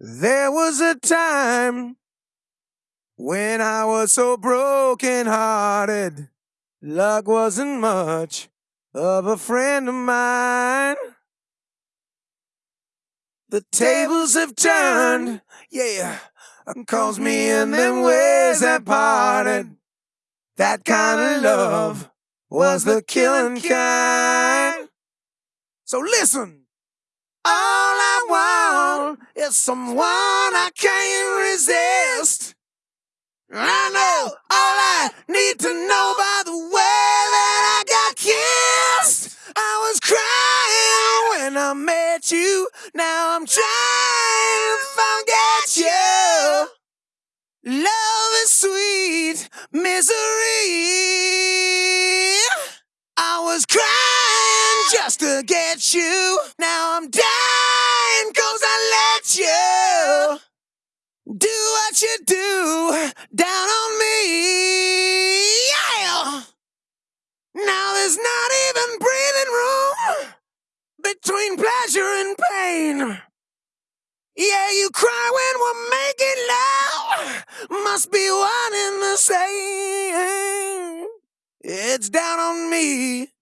There was a time when I was so broken hearted. Luck wasn't much of a friend of mine. The tables have turned, yeah, cause me and them ways have parted. That kind of love was the killing kind. So listen, I want is someone I can't resist. I know all I need to know by the way that I got kissed. I was crying when I met you. Now I'm trying to forget you. Love is sweet misery. I was crying just to get you. Now I'm dying cause I let you do what you do down on me. Yeah. Now there's not even breathing room between pleasure and pain. Yeah, you cry when we're making love. Must be one in the same. It's down on me.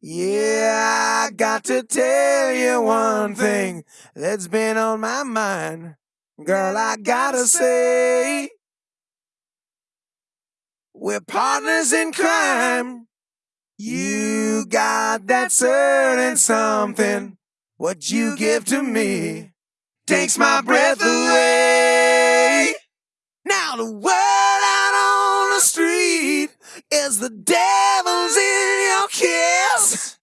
Yeah, I got to tell you one thing that's been on my mind. Girl, I gotta say, we're partners in crime. You got that certain something. What you give to me takes my breath away. Now the word out on the street is the devil's kiss.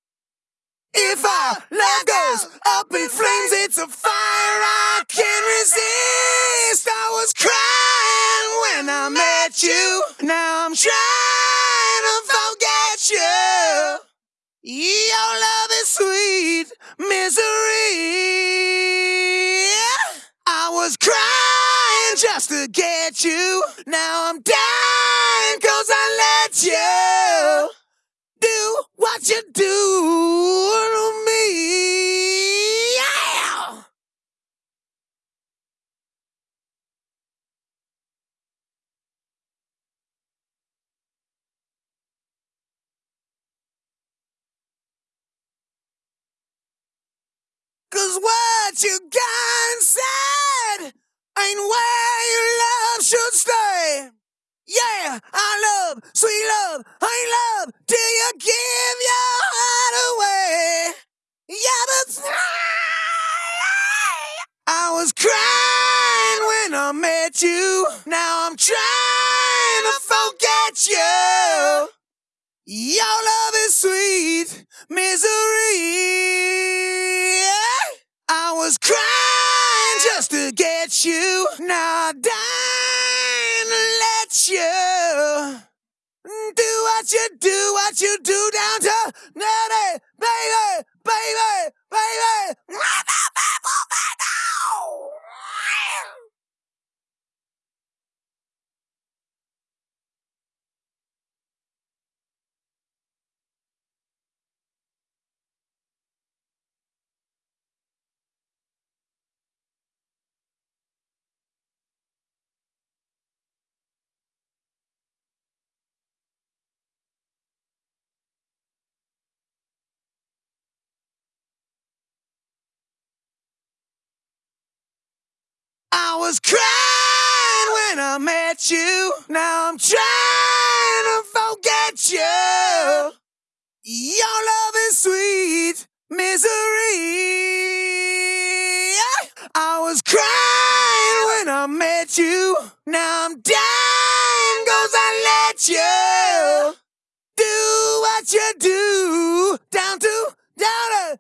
If our love goes up in flames, it's a fire I can't resist. I was crying when I met you. Now I'm trying to forget you. Your love is sweet misery. I was crying just to get you. Now I'm dying cause I let you do what you do to me. Cause what you got inside ain't where your love should stay. Yeah, I love, sweet love, I love crying when I met you. Now I'm trying to forget you. Your love is sweet misery. I was crying just to get you. Now I'm dying to let you do what you do, what you do down to baby, baby, was crying when I met you. Now I'm trying to forget you. Your love is sweet misery. I was crying when I met you. Now I'm dying cause I let you do what you do down to down it,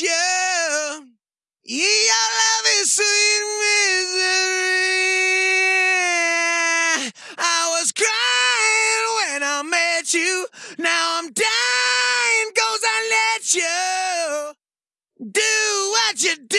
you. Your love is sweet misery. I was crying when I met you. Now I'm dying cause I let you do what you do